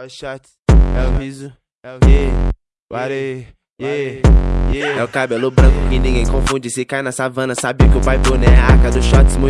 É o shot, é o riso, é o yeah, ware, yeah, yeah. É o cabelo branco que ninguém confunde. Se cai na savana, sabe que o pai é a arca do shot